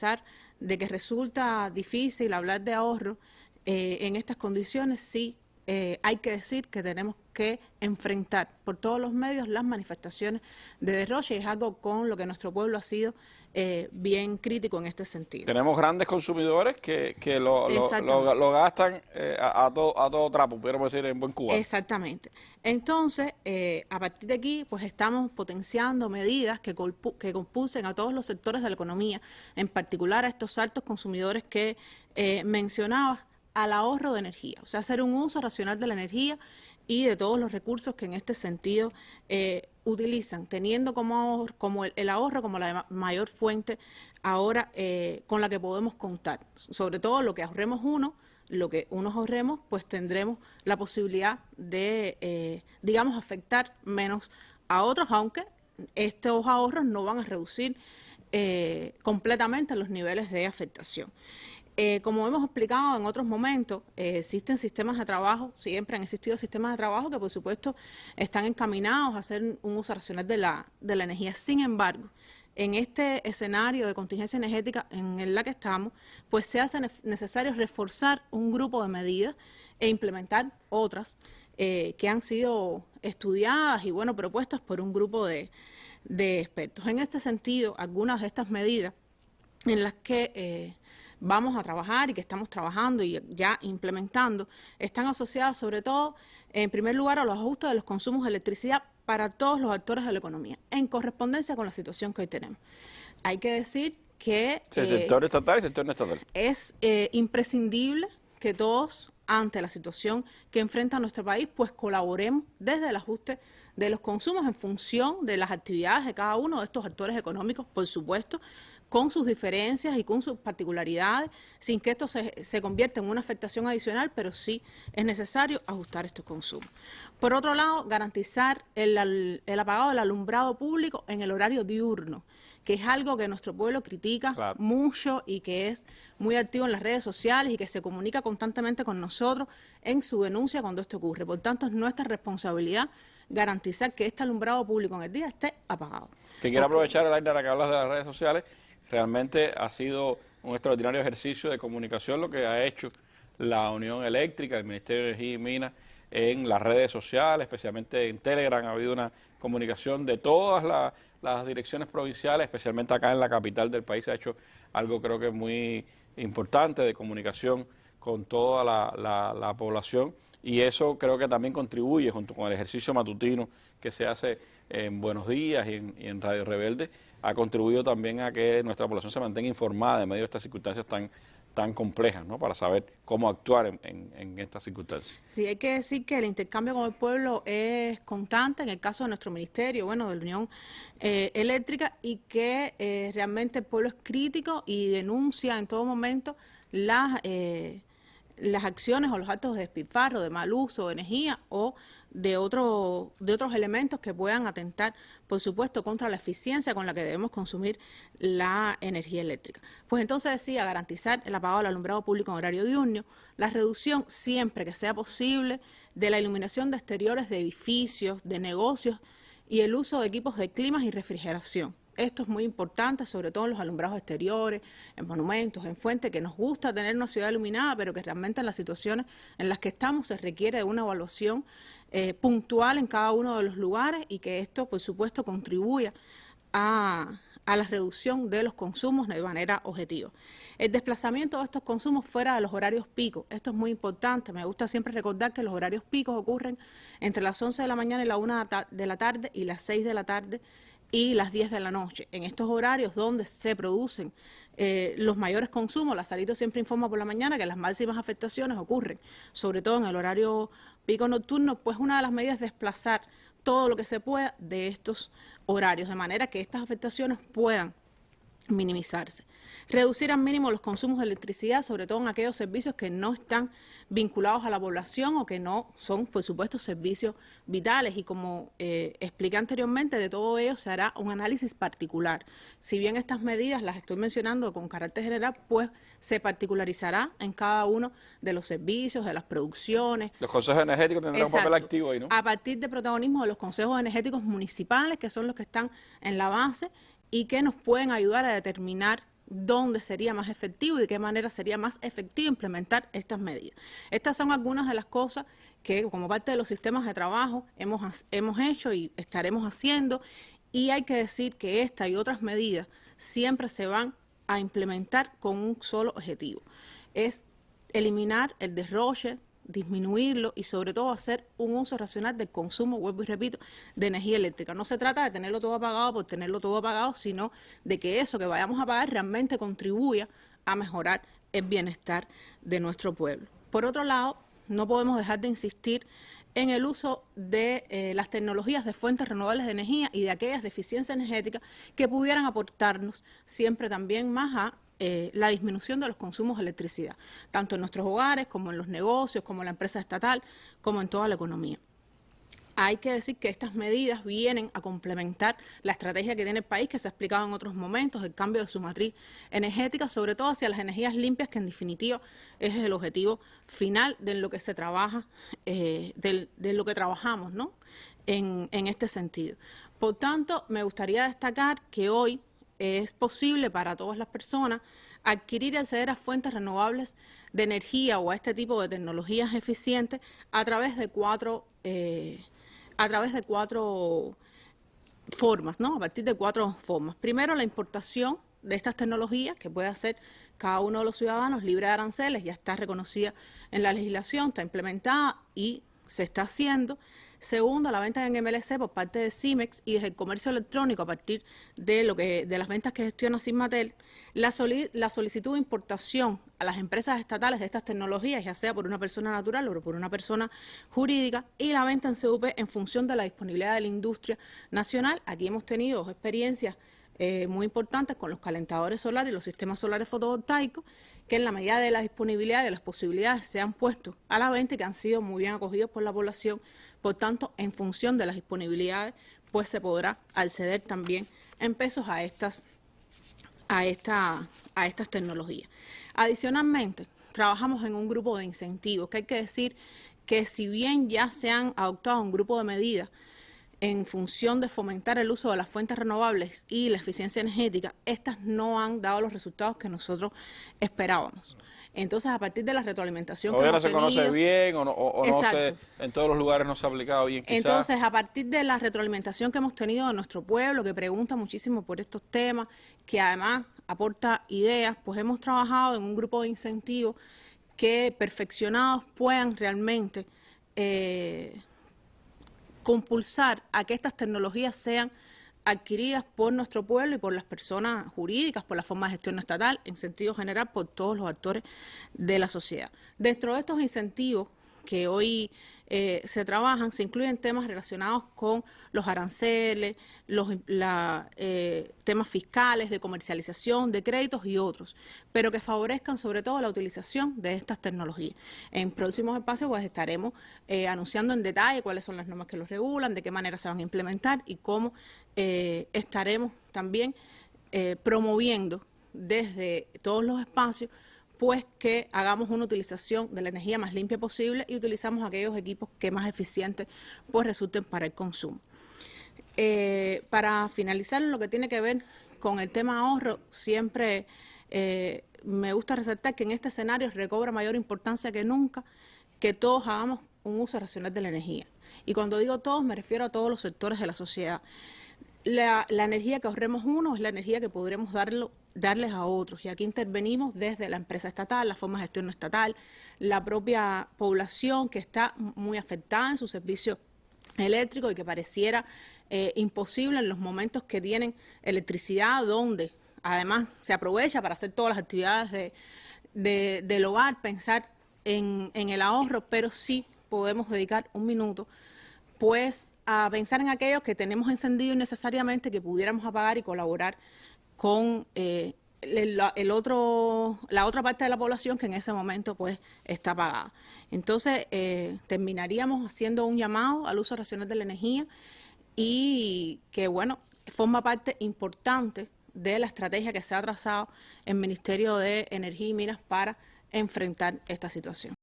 pesar de que resulta difícil hablar de ahorro eh, en estas condiciones, sí eh, hay que decir que tenemos que enfrentar por todos los medios las manifestaciones de derroche. Y es algo con lo que nuestro pueblo ha sido eh, bien crítico en este sentido. Tenemos grandes consumidores que, lo, lo, gastan eh, a, todo, a todo trapo, pudiéramos decir en buen Cuba. Exactamente. Entonces, a partir de aquí, pues estamos potenciando medidas que, que compulsen a todos los sectores de la economía, en particular a estos altos consumidores que mencionabas, al ahorro de energía, o sea, hacer un uso racional de la energía y de todos los recursos que en este sentido eh, utilizan, teniendo como, como el, ahorro como la mayor fuente ahora eh, con la que podemos contar. Sobre todo lo que ahorremos uno, lo que unos ahorremos, pues tendremos la posibilidad de, eh, digamos, afectar menos a otros, aunque estos ahorros no van a reducir completamente los niveles de afectación. Eh, como hemos explicado en otros momentos, eh, existen sistemas de trabajo, siempre han existido sistemas de trabajo que por supuesto están encaminados a hacer un uso racional de la, de la energía. Sin embargo, en este escenario de contingencia energética en el que estamos, pues se hace necesario reforzar un grupo de medidas e implementar otras eh, que han sido estudiadas y bueno propuestas por un grupo de, de expertos. En este sentido, algunas de estas medidas en las que vamos a trabajar y que estamos trabajando y ya implementando, están asociadas sobre todo, en primer lugar, a los ajustes de los consumos de electricidad para todos los actores de la economía, en correspondencia con la situación que hoy tenemos. Hay que decir que... el sector estatal y sector no estatal. Es eh, imprescindible que todos, ante la situación que enfrenta nuestro país, pues colaboremos desde el ajuste de los consumos en función de las actividades de cada uno de estos actores económicos, por supuesto, con sus diferencias y con sus particularidades, sin que esto se, convierta en una afectación adicional, pero sí es necesario ajustar estos consumos. Por otro lado, garantizar el, apagado del alumbrado público en el horario diurno, que es algo que nuestro pueblo critica mucho y que es muy activo en las redes sociales y que se comunica constantemente con nosotros en su denuncia cuando esto ocurre. Por tanto, es nuestra responsabilidad garantizar que este alumbrado público en el día esté apagado. Que quiero aprovechar el aire para que hablas de las redes sociales Realmente ha sido un extraordinario ejercicio de comunicación lo que ha hecho la Unión Eléctrica, el Ministerio de Energía y Minas, en las redes sociales, especialmente en Telegram, ha habido una comunicación de todas las direcciones provinciales, especialmente acá en la capital del país, se ha hecho algo creo que muy importante de comunicación con toda la, población. Y eso creo que también contribuye junto con el ejercicio matutino que se hace en Buenos Días y en, Radio Rebelde, ha contribuido también a que nuestra población se mantenga informada en medio de estas circunstancias tan tan complejas, ¿no? Para saber cómo actuar en, estas circunstancias. Sí, hay que decir que el intercambio con el pueblo es constante en el caso de nuestro ministerio, bueno, de la Unión eh, Eléctrica, y que eh, realmente el pueblo es crítico y denuncia en todo momento las... Eh, las acciones o los actos de despilfarro, de mal uso de energía o de, otro, de otros elementos que puedan atentar, por supuesto, contra la eficiencia con la que debemos consumir la energía eléctrica. Pues entonces decía, garantizar el apagado del alumbrado público en horario diurno, la reducción siempre que sea posible de la iluminación de exteriores de edificios, de negocios y el uso de equipos de climas y refrigeración. Esto es muy importante, sobre todo en los alumbrados exteriores, en monumentos, en fuentes, que nos gusta tener una ciudad iluminada, pero que realmente en las situaciones en las que estamos se requiere de una evaluación eh, puntual en cada uno de los lugares y que esto, por supuesto, contribuya a, a la reducción de los consumos de manera objetiva. El desplazamiento de estos consumos fuera de los horarios picos, esto es muy importante, me gusta siempre recordar que los horarios picos ocurren entre las 11 de la mañana y la 1 de la tarde y las 6 de la tarde y las 10 de la noche. En estos horarios donde se producen eh, los mayores consumos, la Salito siempre informa por la mañana que las máximas afectaciones ocurren, sobre todo en el horario pico nocturno, pues una de las medidas es desplazar todo lo que se pueda de estos horarios, de manera que estas afectaciones puedan minimizarse. Reducir al mínimo los consumos de electricidad, sobre todo en aquellos servicios que no están vinculados a la población o que no son, por supuesto, servicios vitales. Y como eh, expliqué anteriormente, de todo ello se hará un análisis particular. Si bien estas medidas las estoy mencionando con carácter general, pues se particularizará en cada uno de los servicios, de las producciones. Los consejos energéticos tendrán un papel activo ahí, ¿no? A partir de protagonismo de los consejos energéticos municipales, que son los que están en la base y que nos pueden ayudar a determinar dónde sería más efectivo y de qué manera sería más efectivo implementar estas medidas. Estas son algunas de las cosas que como parte de los sistemas de trabajo hemos, hemos hecho y estaremos haciendo y hay que decir que esta y otras medidas siempre se van a implementar con un solo objetivo, es eliminar el derroche disminuirlo y sobre todo hacer un uso racional del consumo, vuelvo y repito, de energía eléctrica. No se trata de tenerlo todo apagado por tenerlo todo apagado, sino de que eso que vayamos a pagar realmente contribuya a mejorar el bienestar de nuestro pueblo. Por otro lado, no podemos dejar de insistir en el uso de eh, las tecnologías de fuentes renovables de energía y de aquellas de eficiencia energética que pudieran aportarnos siempre también más a eh, la disminución de los consumos de electricidad, tanto en nuestros hogares como en los negocios, como en la empresa estatal, como en toda la economía. Hay que decir que estas medidas vienen a complementar la estrategia que tiene el país, que se ha explicado en otros momentos, el cambio de su matriz energética, sobre todo hacia las energías limpias, que en definitiva es el objetivo final de lo que se trabaja, eh, de, lo que trabajamos ¿no? en, en este sentido. Por tanto, me gustaría destacar que hoy es posible para todas las personas adquirir y acceder a fuentes renovables de energía o a este tipo de tecnologías eficientes a través de cuatro, eh, a través de cuatro formas, ¿no? A partir de cuatro formas. Primero, la importación de estas tecnologías que puede hacer cada uno de los ciudadanos libre de aranceles, ya está reconocida en la legislación, está implementada y se está haciendo. Segundo, la venta en MLC por parte de CIMEX y desde el comercio electrónico a partir de lo que de las ventas que gestiona Sinmatel, la, la solicitud de importación a las empresas estatales de estas tecnologías, ya sea por una persona natural o por una persona jurídica, y la venta en CUP en función de la disponibilidad de la industria nacional. Aquí hemos tenido experiencias eh, muy importantes con los calentadores solares y los sistemas solares fotovoltaicos, que en la medida de la disponibilidad y de las posibilidades se han puesto a la venta y que han sido muy bien acogidos por la población. Por tanto, en función de las disponibilidades, pues se podrá acceder también en pesos a estas, a esta, a estas tecnologías. Adicionalmente, trabajamos en un grupo de incentivos, que hay que decir que si bien ya se han adoptado un grupo de medidas en función de fomentar el uso de las fuentes renovables y la eficiencia energética, estas no han dado los resultados que nosotros esperábamos. Entonces, a partir de la retroalimentación que no se conoce bien o, no, se, en todos los lugares no se ha aplicado bien. Entonces, a partir de la retroalimentación que hemos tenido de nuestro pueblo, que pregunta muchísimo por estos temas, que además aporta ideas, pues hemos trabajado en un grupo de incentivos que perfeccionados puedan realmente eh, compulsar a que estas tecnologías sean adquiridas por nuestro pueblo y por las personas jurídicas, por la forma de gestión estatal, en sentido general por todos los actores de la sociedad. Dentro de estos incentivos que hoy eh, se trabajan, se incluyen temas relacionados con los aranceles, los eh, temas fiscales, de comercialización, de créditos y otros, pero que favorezcan sobre todo la utilización de estas tecnologías. En próximos espacios pues estaremos eh, anunciando en detalle cuáles son las normas que los regulan, de qué manera se van a implementar y cómo estaremos también promoviendo desde todos los espacios pues que hagamos una utilización de la energía más limpia posible y utilizamos aquellos equipos que más eficientes pues resulten para el consumo. Eh, para finalizar, lo que tiene que ver con el tema ahorro, siempre eh, me gusta resaltar que en este escenario recobra mayor importancia que nunca que todos hagamos un uso racional de la energía. Y cuando digo todos, me refiero a todos los sectores de la sociedad. La, energía que ahorremos uno es la energía que podremos darlo, darles a otros. Y aquí intervenimos desde la empresa estatal, la forma de gestión estatal, la propia población que está muy afectada en su servicio eléctrico y que pareciera eh, imposible en los momentos que tienen electricidad, donde además se aprovecha para hacer todas las actividades de, del hogar, pensar en, en el ahorro, pero sí podemos dedicar un minuto pues a pensar en aquellos que tenemos encendido innecesariamente que pudiéramos apagar y colaborar con eh, el, otro, la otra parte de la población que en ese momento pues está apagada. Entonces eh, terminaríamos haciendo un llamado al uso racional de la energía y que bueno, forma parte importante de la estrategia que se ha trazado el Ministerio de Energía y Minas para enfrentar esta situación.